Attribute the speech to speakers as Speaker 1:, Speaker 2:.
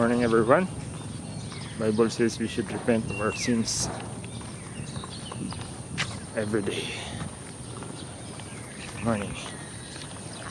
Speaker 1: Morning everyone. Bible says we should repent of our sins every day. Morning.